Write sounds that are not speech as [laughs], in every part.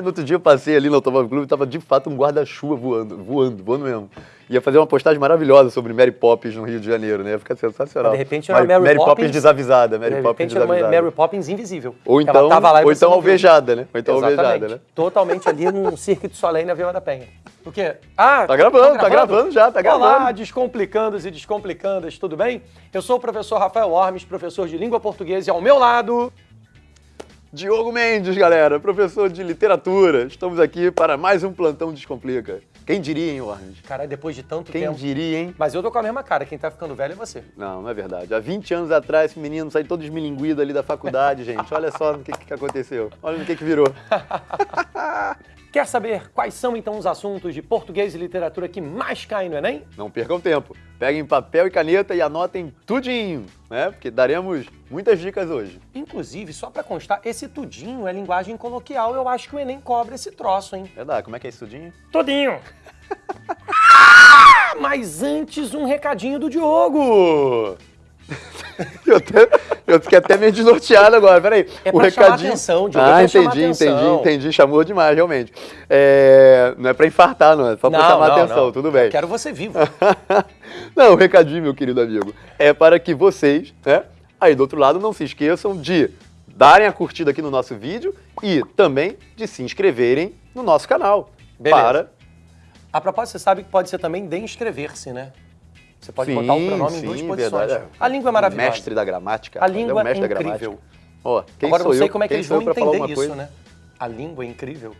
No outro dia eu passei ali no Automóvel Clube e tava de fato um guarda-chuva voando, voando, voando mesmo. Ia fazer uma postagem maravilhosa sobre Mary Poppins no Rio de Janeiro, né? Ia ficar sensacional. De repente era Mary, Mary Poppins, Poppins desavisada, Mary de Poppins repente era uma. Mary Poppins invisível. Ou então, ou então alvejada, né? Ou então Exatamente. alvejada, né? Totalmente ali num Cirque de Soleil na Vila da Penha. O quê? Ah, Tá gravando, tá gravando já, tá Olá, gravando. descomplicandos e descomplicandas, tudo bem? Eu sou o professor Rafael Ormes, professor de língua portuguesa e ao meu lado... Diogo Mendes, galera, professor de literatura. Estamos aqui para mais um Plantão Descomplica. Quem diria, hein, Ormes? Caralho, depois de tanto Quem tempo... diria, hein? Mas eu tô com a mesma cara, quem tá ficando velho é você. Não, não é verdade. Há 20 anos atrás, esse menino saiu todo esmilinguido ali da faculdade, [laughs] gente. Olha só no que, que aconteceu. Olha no que, que virou. [laughs] Quer saber quais são então os assuntos de português e literatura que mais caem no Enem? Não percam tempo. Peguem papel e caneta e anotem tudinho, né? Porque daremos muitas dicas hoje. Inclusive, só pra constar, esse tudinho é linguagem coloquial. Eu acho que o Enem cobra esse troço, hein? Verdade, como é que é isso tudinho? Tudinho. [laughs] Mas antes, um recadinho do Diogo. Eu, até, eu fiquei até meio desnorteado agora, peraí. É pra chamar atenção, Diogo, é Ah, chamar entendi, entendi, entendi. Chamou demais, realmente. É, não é pra infartar, não. É só pra chamar atenção, tudo bem. Quero você vivo. [laughs] Não, o recadinho, meu querido amigo, é para que vocês, né, aí do outro lado, não se esqueçam de darem a curtida aqui no nosso vídeo e também de se inscreverem no nosso canal. Beleza. Para. A propósito, você sabe que pode ser também de inscrever-se, né? Você pode Sim, botar o pronome em sim, duas posições. verdade. A língua é maravilhosa. Mestre da gramática. A o língua é incrível. quem Agora eu não sei como é que eles vão entender isso, coisa? né? A língua é incrível.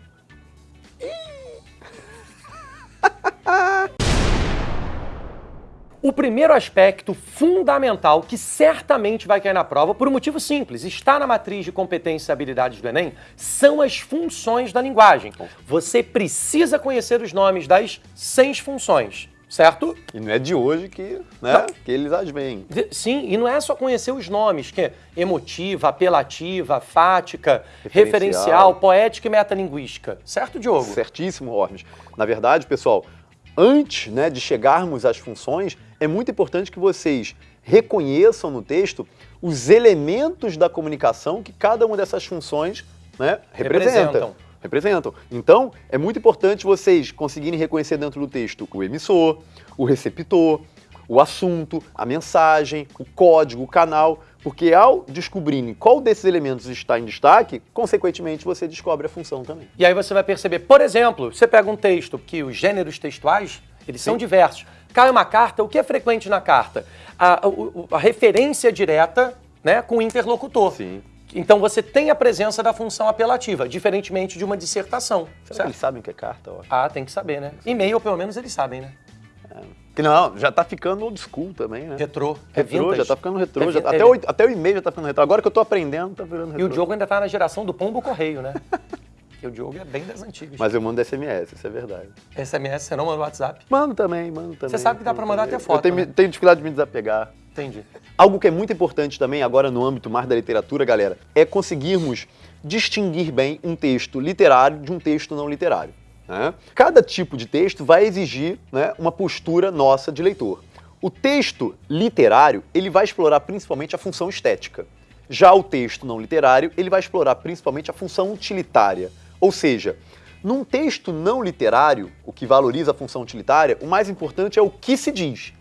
O primeiro aspecto fundamental que certamente vai cair na prova, por um motivo simples, está na matriz de competências e habilidades do Enem, são as funções da linguagem. Você precisa conhecer os nomes das seis funções, certo? E não é de hoje que, né, que eles as veem. De- Sim, e não é só conhecer os nomes, que é emotiva, apelativa, fática, Referencial. referencial, poética e metalinguística. Certo, Diogo? Certíssimo, Ormes. Na verdade, pessoal, antes né, de chegarmos às funções, é muito importante que vocês reconheçam no texto os elementos da comunicação que cada uma dessas funções né, representa. Representam. Representam. Então, é muito importante vocês conseguirem reconhecer dentro do texto o emissor, o receptor, o assunto, a mensagem, o código, o canal, porque ao descobrirem qual desses elementos está em destaque, consequentemente você descobre a função também. E aí você vai perceber, por exemplo, você pega um texto que os gêneros textuais, eles são Sim. diversos. Cai uma carta, o que é frequente na carta? A, o- a referência direta né, com o interlocutor. Sim. Então você tem a presença da função apelativa, diferentemente de uma dissertação. Será que certo? eles sabem o que é carta? Ó? Ah, tem que saber, né? E-mail, pelo menos, eles sabem, né? Que não, já tá ficando old school também, né? Retrô. é Retrô, vintage. já tá ficando retrô. É já- vi- até, é- o, até o e-mail já tá ficando retrô. Agora que eu tô aprendendo, tá virando retrô. E o Diogo ainda tá na geração do pombo correio, né? [laughs] Porque o Diogo é bem das antigas. Mas eu mando SMS, isso é verdade. SMS você não manda WhatsApp? Mando também, mando também. Você sabe que dá pra mandar também. até foto, Eu tenho, né? tenho dificuldade de me desapegar. Entendi. Algo que é muito importante também, agora no âmbito mais da literatura, galera, é conseguirmos distinguir bem um texto literário de um texto não literário. né? Cada tipo de texto vai exigir né, uma postura nossa de leitor. O texto literário, ele vai explorar principalmente a função estética. Já o texto não literário, ele vai explorar principalmente a função utilitária. Ou seja, num texto não literário, o que valoriza a função utilitária, o mais importante é o que se diz.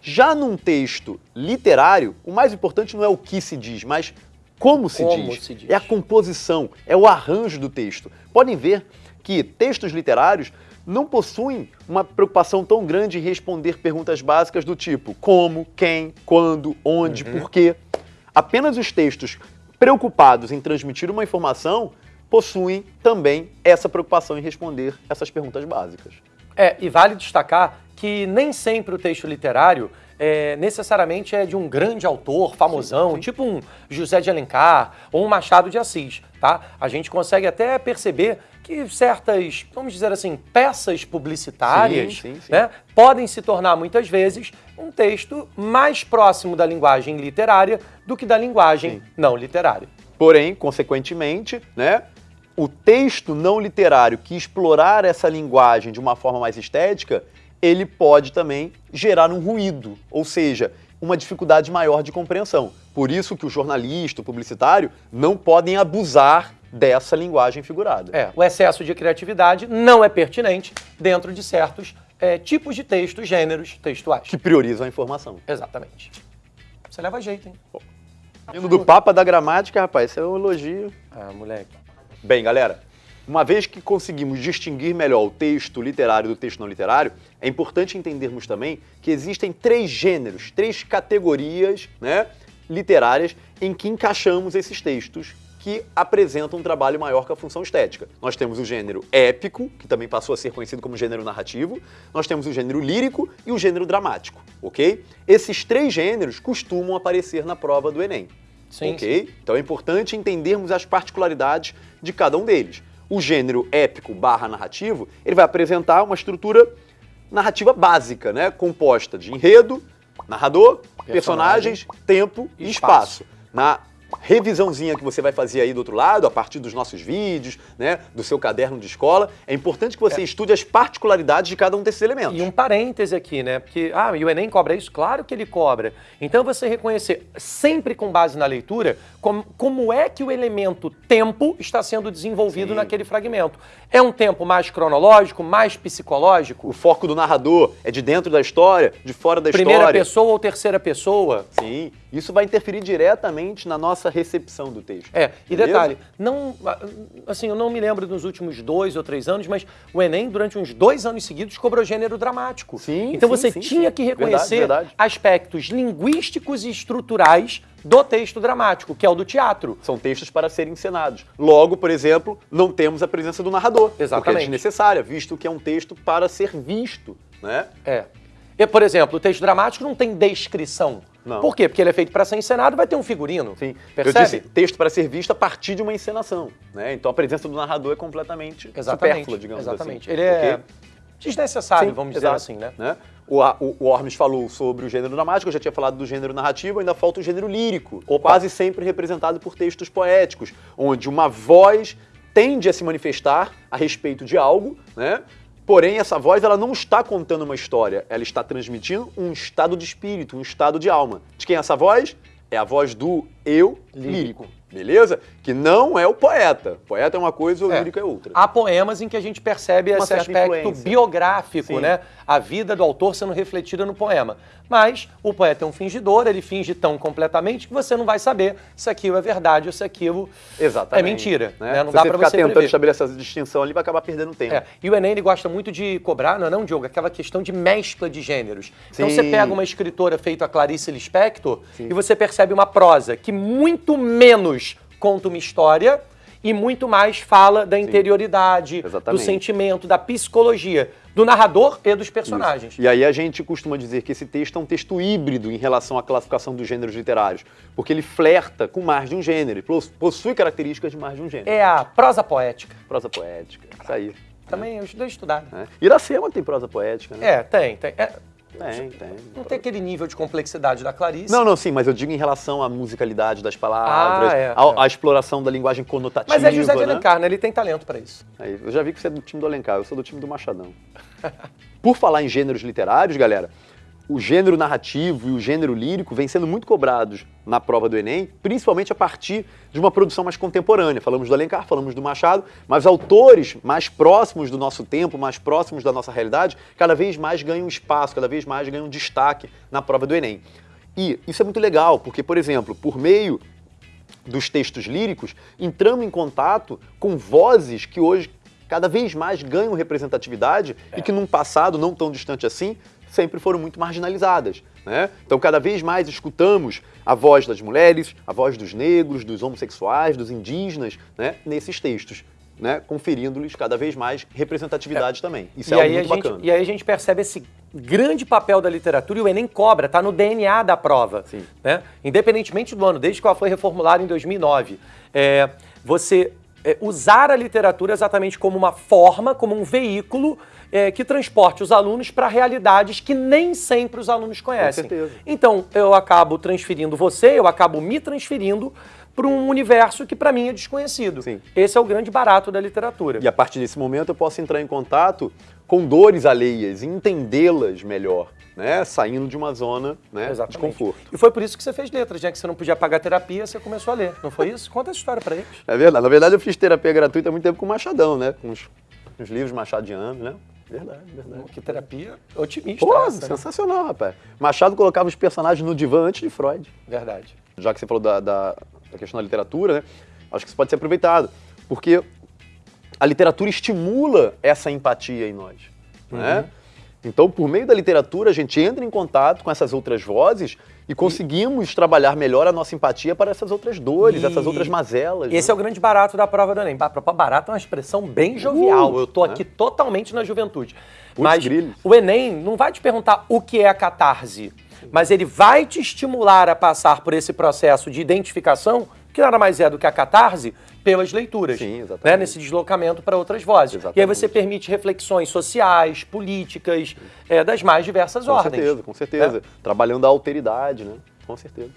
Já num texto literário, o mais importante não é o que se diz, mas como se, Como diz. se diz. É a composição, é o arranjo do texto. Podem ver que textos literários não possuem uma preocupação tão grande em responder perguntas básicas do tipo como, quem, quando, onde, Uhum. por quê. Apenas os textos preocupados em transmitir uma informação possuem também essa preocupação em responder essas perguntas básicas. É, e vale destacar que nem sempre o texto literário é, necessariamente é de um grande autor, famosão, Sim, sim. tipo um José de Alencar ou um Machado de Assis, tá? A gente consegue até perceber que certas, vamos dizer assim, peças publicitárias, Sim, né, podem se tornar muitas vezes um texto mais próximo da linguagem literária do que da linguagem não literária. Porém, consequentemente, né, o texto não literário que explorar essa linguagem de uma forma mais estética, ele pode também gerar um ruído, ou seja, uma dificuldade maior de compreensão. Por isso que o jornalista, o publicitário, não podem abusar dessa linguagem figurada. É, o excesso de criatividade não é pertinente dentro de certos é, tipos de textos, gêneros textuais. Que priorizam a informação. Exatamente. Você leva jeito, hein? Indo do Papa da Gramática, rapaz, isso é um elogio. Ah, moleque. Bem, galera, uma vez que conseguimos distinguir melhor o texto literário do texto não literário, é importante entendermos também que existem três gêneros, três categorias né, literárias em que encaixamos esses textos que apresentam um trabalho maior que a função estética. Nós temos o gênero épico, que também passou a ser conhecido como gênero narrativo, nós temos o gênero lírico e o gênero dramático, ok? Esses três gêneros costumam aparecer na prova do Enem. Sim, ok? sim. Então é importante entendermos as particularidades de cada um deles. O gênero épico barra narrativo, ele vai apresentar uma estrutura narrativa básica, né? Composta de enredo, narrador, personagens, tempo e Espaço. espaço. Na revisãozinha que você vai fazer aí do outro lado, a partir dos nossos vídeos, né, do seu caderno de escola, é importante que você estude as particularidades de cada um desses elementos. E um parêntese aqui, né? Porque, ah, e o Enem cobra isso? Claro que ele cobra. Então você reconhecer, sempre com base na leitura, como, como é que o elemento tempo está sendo desenvolvido Sim. naquele fragmento. É um tempo mais cronológico, mais psicológico? O foco do narrador é de dentro da história, de fora da Primeira história. pessoa ou terceira pessoa? Sim, isso vai interferir diretamente na nossa recepção do texto. É, e Beleza? detalhe, não, assim, eu não me lembro nos últimos dois ou três anos, mas o Enem, durante uns dois anos seguidos, cobrou gênero dramático. Sim, Então sim, você sim, tinha sim. que reconhecer Verdade, verdade. aspectos linguísticos e estruturais do texto dramático, que é o do teatro. São textos para serem encenados. Logo, por exemplo, não temos a presença do narrador. Porque é Exatamente. desnecessária, visto que é um texto para ser visto, né? É. E, por exemplo, o texto dramático não tem descrição. Não. Por quê? Porque ele é feito para ser encenado, vai ter um figurino. Sim. Percebe? Eu disse texto para ser visto a partir de uma encenação, né? Então a presença do narrador é completamente Exatamente. supérflua, digamos Exatamente. assim. Ele é desnecessário, Sim, vamos dizer exato, assim, né? O, a- o, o Ormes falou sobre o gênero dramático, eu já tinha falado do gênero narrativo, ainda falta o gênero lírico, quase sempre representado por textos poéticos, onde uma voz tende a se manifestar a respeito de algo, né? Porém, essa voz ela não está contando uma história, ela está transmitindo um estado de espírito, um estado de alma. De quem é essa voz? É a voz do eu lírico. Lírico. Beleza? Que não é o poeta. Poeta é uma coisa, o É. lírico é outra. Há poemas em que a gente percebe Uma esse aspecto influência. biográfico, Sim. né? A vida do autor sendo refletida no poema. Mas o poeta é um fingidor, ele finge tão completamente que você não vai saber se aquilo é verdade ou se aquilo Exatamente. é mentira. Né? né? Não Se dá você pra ficar você tentando prever. estabelecer essa distinção ali, vai acabar perdendo tempo. É, E o Enem ele gosta muito de cobrar, não é não, Diogo? Aquela questão de mescla de gêneros. Então Sim. você pega uma escritora feita a Clarice Lispector Sim. e você percebe uma prosa que muito menos conta uma história e muito mais fala da interioridade, do sentimento, da psicologia, do narrador e dos personagens. E aí a gente costuma dizer que esse texto é um texto híbrido em relação à classificação dos gêneros literários, porque ele flerta com mais de um gênero, possui características de mais de um gênero. É a prosa poética. Prosa poética, isso aí. Também eu estudei estudar. né? Iracema tem prosa poética, né? É, tem, tem. É, Tem, tem. não tem aquele nível de complexidade da Clarice. Não, não, sim, mas eu digo em relação à musicalidade das palavras, Ah, é, à, é. exploração da linguagem conotativa. Mas é José de né? Alencar, né? Ele tem talento pra isso. Aí, eu já vi que você é do time do Alencar, eu sou do time do Machadão. [laughs] Por falar em gêneros literários, galera, o gênero narrativo e o gênero lírico vêm sendo muito cobrados na prova do Enem, principalmente a partir de uma produção mais contemporânea. Falamos do Alencar, falamos do Machado, mas autores mais próximos do nosso tempo, mais próximos da nossa realidade, cada vez mais ganham espaço, cada vez mais ganham destaque na prova do Enem. E isso é muito legal, porque, por exemplo, por meio dos textos líricos, entramos em contato com vozes que hoje cada vez mais ganham representatividade e que num passado não tão distante assim sempre foram muito marginalizadas. Né? Então, cada vez mais escutamos a voz das mulheres, a voz dos negros, dos homossexuais, dos indígenas, né? nesses textos, né? conferindo-lhes cada vez mais representatividade também. Isso e, é algo muito gente, bacana. e aí a gente percebe esse grande papel da literatura e o Enem cobra, tá no DNA da prova. Sim. Né? Independentemente do ano, desde que ela foi reformulada em 2009. É, você é, usar a literatura exatamente como uma forma, como um veículo é, que transporte os alunos para realidades que nem sempre os alunos conhecem. certeza. Então, eu acabo transferindo você, eu acabo me transferindo para um universo que para mim é desconhecido. Sim. Esse é o grande barato da literatura. E a partir desse momento eu posso entrar em contato com dores alheias e entendê-las melhor, né? Saindo de uma zona né, de conforto. E foi por isso que você fez letras, já que você não podia pagar terapia, você começou a ler. Não foi isso? Conta essa história para eles. É verdade. Na verdade, eu fiz terapia gratuita há muito tempo com o Machadão, né? Com os, os livros machadianos, né? Verdade, verdade. Que terapia otimista. Pô, essa, né? sensacional, rapaz. Machado colocava os personagens no divã antes de Freud. Verdade. Já que você falou da, da, da questão da literatura, né? Acho que isso pode ser aproveitado. Porque a literatura estimula essa empatia em nós. Né? Então, por meio da literatura, a gente entra em contato com essas outras vozes e conseguimos trabalhar melhor a nossa empatia para essas outras dores, E- essas outras mazelas. Esse né? é o grande barato da prova do Enem. Ba- Barato é uma expressão bem jovial. Uh, Eu tô né? aqui totalmente na juventude. Putz, Mas grilhos. o Enem não vai te perguntar o que é a catarse, mas ele vai te estimular a passar por esse processo de identificação, que nada mais é do que a catarse, pelas leituras. Sim, exatamente. né? Nesse deslocamento para outras vozes. E aí Exatamente. você permite reflexões sociais, políticas, é, das mais diversas Com ordens. certeza, com certeza. Trabalhando a alteridade, né? Com certeza.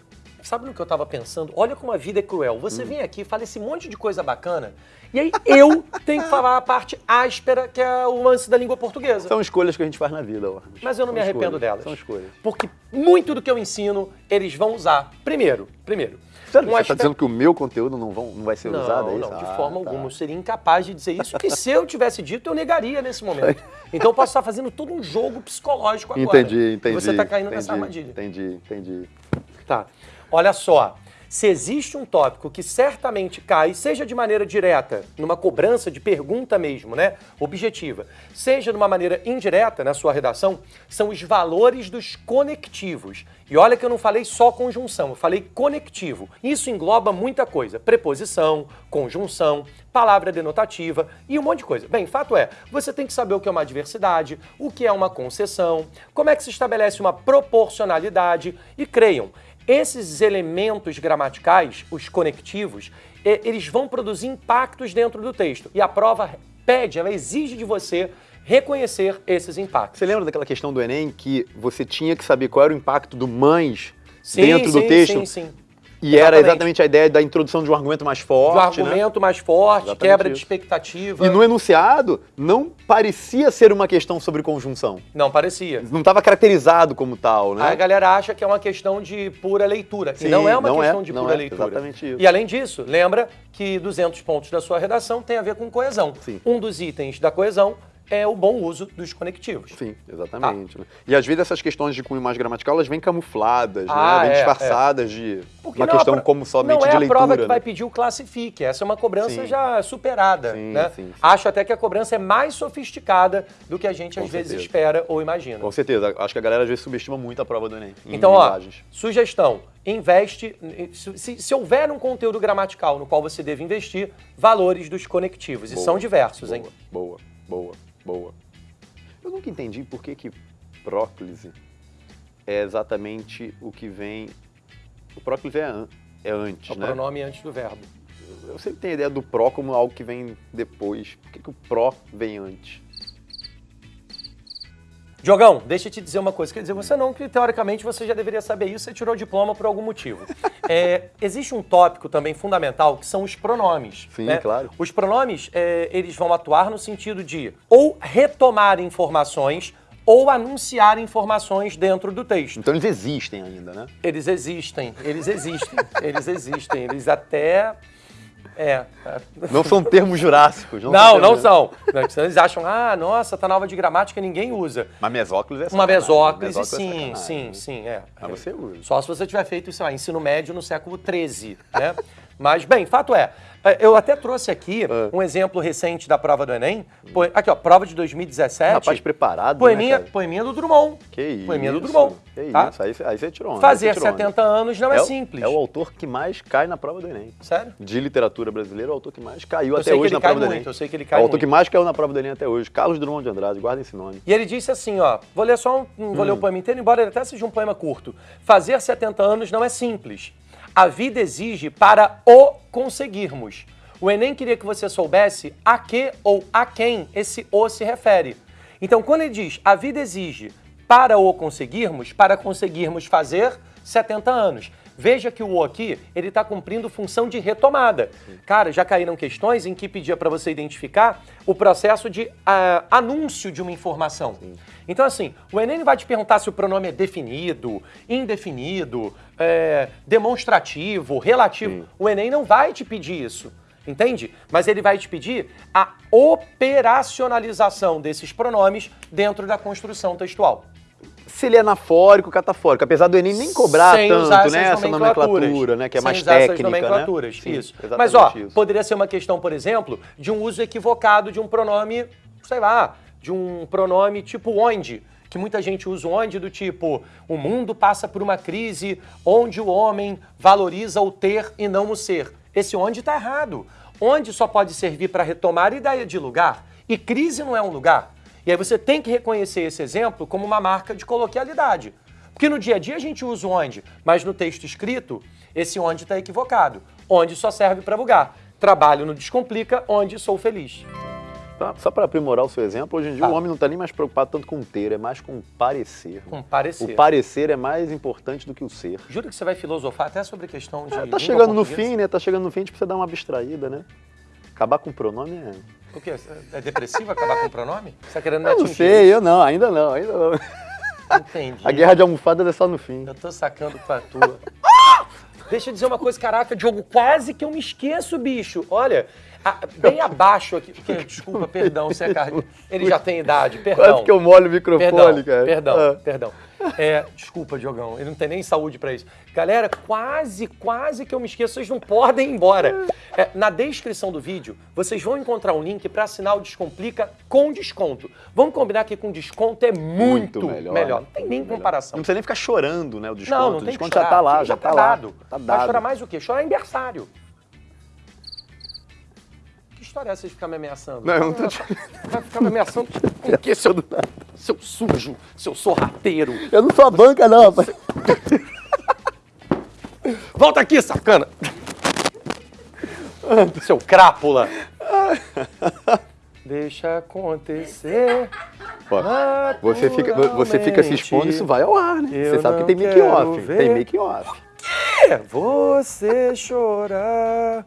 Sabe no que eu tava pensando? Olha como a vida é cruel. Hum. Você vem aqui, fala esse monte de coisa bacana, e aí eu [laughs] tenho que falar a parte áspera, que é o lance da língua portuguesa. São escolhas que a gente faz na vida, Ormes. Mas eu não São me arrependo escolhas, delas. São escolhas. Porque muito do que eu ensino, eles vão usar. Primeiro, primeiro. Sério, um você está aspecto- dizendo que o meu conteúdo não, vão, não vai ser não, usado? É não, de Ah, forma tá. alguma. Eu seria incapaz de dizer isso, que se eu tivesse dito, eu negaria nesse momento. [laughs] Então eu posso estar fazendo todo um jogo psicológico agora. Entendi, entendi. E você está caindo entendi, nessa armadilha. Entendi, entendi. Tá. Olha só. Se existe um tópico que certamente cai, seja de maneira direta, numa cobrança de pergunta mesmo, né? Objetiva, seja de uma maneira indireta na sua redação, são os valores dos conectivos. E olha que eu não falei só conjunção, eu falei conectivo. Isso engloba muita coisa: preposição, conjunção, palavra denotativa e um monte de coisa. Bem, fato é, você tem que saber o que é uma adversidade, o que é uma concessão, como é que se estabelece uma proporcionalidade e creiam. Esses elementos gramaticais, os conectivos, eles vão produzir impactos dentro do texto. E a prova pede, ela exige de você reconhecer esses impactos. Você lembra daquela questão do Enem que você tinha que saber qual era o impacto do mães Sim, dentro do sim, texto? Sim, sim. E era Exatamente. exatamente a ideia da introdução de um argumento mais forte, né? argumento mais forte, Exatamente quebra de isso. expectativa. E no enunciado não parecia ser uma questão sobre conjunção. Não parecia. Não estava caracterizado como tal, né? A galera acha que é uma questão de pura leitura. Sim, e não é uma não é, questão de não pura é, leitura. exatamente isso. E além disso, lembra que 200 pontos da sua redação tem a ver com coesão. Sim. Um dos itens da coesão é o bom uso dos conectivos. Sim, exatamente. né? E às vezes essas questões de cunho mais gramatical, elas vêm camufladas, Ah, né? Vêm é, disfarçadas de Porque uma é a questão pro- como somente não é de a leitura. prova que né? vai pedir o classifique. Essa é uma cobrança Sim. já superada. Sim, né? sim. Acho até que a cobrança é mais sofisticada do que a gente Com às vezes certeza. espera ou imagina. Com certeza. Acho que a galera às vezes subestima muito a prova do Enem. em Então, ó, linguagens. sugestão: investe. Se, se- houver um conteúdo gramatical no qual você deve investir, valores dos conectivos. E Boa, são diversos, hein? Boa, boa, boa. Eu nunca entendi por que que próclise é exatamente o que vem... O próclise é, an- é antes, É o né? pronome antes do verbo. Eu sempre tenho a ideia do pró como algo que vem depois. Por que, que o pró vem antes? Diogão, deixa eu te dizer uma coisa. Quer dizer, você não, que teoricamente você já deveria saber isso, você tirou o diploma por algum motivo. É, existe um tópico também fundamental que são os pronomes. Sim, né? claro. Os pronomes, é, eles vão atuar no sentido de ou retomar informações ou anunciar informações dentro do texto. Então eles existem ainda, né? Eles existem, eles existem, eles existem, eles até. É. Não são termos jurássicos. Não, Não, são. Não, senão eles acham, ah, nossa, tá na aula de gramática ninguém usa. Mas mesóclise é Uma mesóclise, Mesóclise é sim, sacanagem. sim, sim, é. Mas você usa. Só se você tiver feito, sei lá, ensino médio no século XIII, né? Mas, bem, fato é, é, eu até trouxe aqui Ah. um exemplo recente da prova do Enem. Po- Aqui, ó, prova de 2017. Rapaz preparado, Poeminha, né, poeminha do Drummond. Que isso. Poeminha do Drummond. Que tá? isso. Aí, você- aí você tirou onda, Fazer tirou onda. 70 anos não é, o- simples. É o autor que mais cai na prova do Enem. Sério? De literatura brasileira, é o autor que mais caiu Eu até hoje na prova do muito, Enem. eu sei que ele É cai o autor muito. que mais caiu na prova do Enem até hoje. Carlos Drummond de Andrade, guarda esse nome. E ele disse assim, ó, vou ler só um, vou ler o poema inteiro, embora ele até seja um poema curto. Fazer 70 anos não é simples. A vida exige para o conseguirmos. O Enem queria que você soubesse a que ou a quem esse o se refere. Então, quando ele diz a vida exige para o conseguirmos, para conseguirmos fazer 70 anos. Veja que o O aqui, ele está cumprindo função de retomada. Cara, já caíram questões em que pedia para você identificar o processo de uh, anúncio de uma informação. Sim. Então, assim, o Enem não vai te perguntar se o pronome é definido, indefinido, é, demonstrativo, relativo. Sim. O Enem não vai te pedir isso. Entende? Mas ele vai te pedir a operacionalização desses pronomes dentro da construção textual se ele é anafórico ou catafórico, apesar do Enem nem cobrar Sem tanto, usar né, essa nomenclatura, né, que é Sem mais usar técnica, essas né? nomenclaturas, né? isso. Sim, Mas ó, isso. poderia ser uma questão, por exemplo, de um uso equivocado de um pronome, sei lá, de um pronome tipo onde, que muita gente usa onde do tipo, o mundo passa por uma crise onde o homem valoriza o ter e não o ser. Esse onde está errado. Onde só pode servir para retomar ideia de lugar, e crise não é um lugar. E aí você tem que reconhecer esse exemplo como uma marca de coloquialidade. Porque no dia a dia a gente usa o onde, mas no texto escrito, esse onde está equivocado. Onde só serve para bugar. Trabalho no Descomplica, onde sou feliz. Tá, só para aprimorar o seu exemplo, hoje em dia tá. o homem não está nem mais preocupado tanto com o ter, é mais com o parecer. Com parecer. O parecer é mais importante do que o ser. Juro que você vai filosofar até sobre a questão de. É, tá chegando no fim, né? Tá chegando no fim, a gente precisa dar uma abstraída, né? Acabar com o pronome é. O quê? É depressivo acabar com o pronome? Você tá querendo me Eu não sei, eu não, ainda não, ainda não. Entendi. A guerra de almofada é só no fim. Eu tô sacando pra tua. Deixa eu dizer uma coisa, caraca, Diogo, quase que eu me esqueço, bicho. Olha, a, bem abaixo aqui. Desculpa, perdão, você é carne. [laughs] Ele já tem idade, perdão. Quase que eu molho o microfone, perdão, cara. Perdão, ah. perdão. É, desculpa, Diogão, ele não tem nem saúde para isso. Galera, quase, quase que eu me esqueço, vocês não podem ir embora. É, na descrição do vídeo, vocês vão encontrar um link para assinar o Descomplica com desconto. Vamos combinar que com desconto é muito, muito melhor. melhor. Não tem nem comparação. Não precisa nem ficar chorando, né, o desconto. Não, não o desconto já tá lá, já, já tá, tá dado. lá. Tá dado. Vai chorar mais o quê? Chorar aniversário história é essa de ficar me ameaçando? Não, eu não tô te... Vai ficar me ameaçando com o quê, seu, seu sujo, seu sorrateiro? Eu não sou a banca, não, rapaz. Volta aqui, sacana! Seu crápula! Deixa acontecer. Ó, você fica, você fica se expondo, isso vai ao ar, né? Eu você sabe que tem make off. Tem make off. Que? Você chorar.